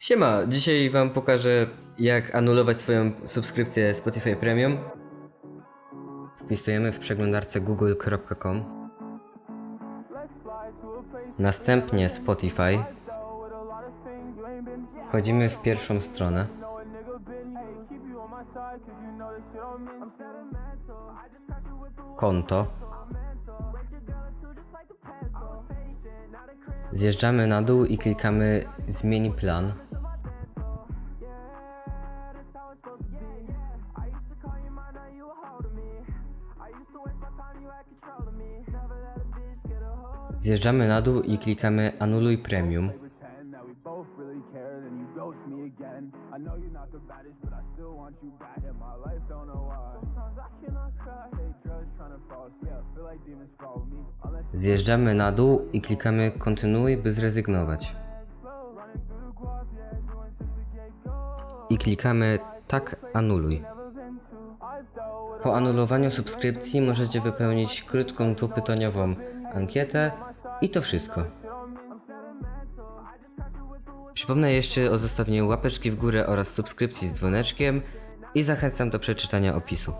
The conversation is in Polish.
Siema, dzisiaj wam pokażę jak anulować swoją subskrypcję Spotify Premium. Wpisujemy w przeglądarce google.com Następnie Spotify. Wchodzimy w pierwszą stronę. Konto. Zjeżdżamy na dół i klikamy zmień plan. Zjeżdżamy na dół i klikamy anuluj premium. pretend that we both really care, then you ghost me. I baddest, but I still want you back in my life. Don't know why. Sometimes I cannot cry. Take drugs trying to fall asleep. I follow me. Unless Zjeżdżamy na dół i klikamy kontynuuj, by zrezygnować. I klikamy tak anuluj. Po anulowaniu subskrypcji możecie wypełnić krótką dwupytaniową ankietę i to wszystko. Przypomnę jeszcze o zostawieniu łapeczki w górę oraz subskrypcji z dzwoneczkiem i zachęcam do przeczytania opisu.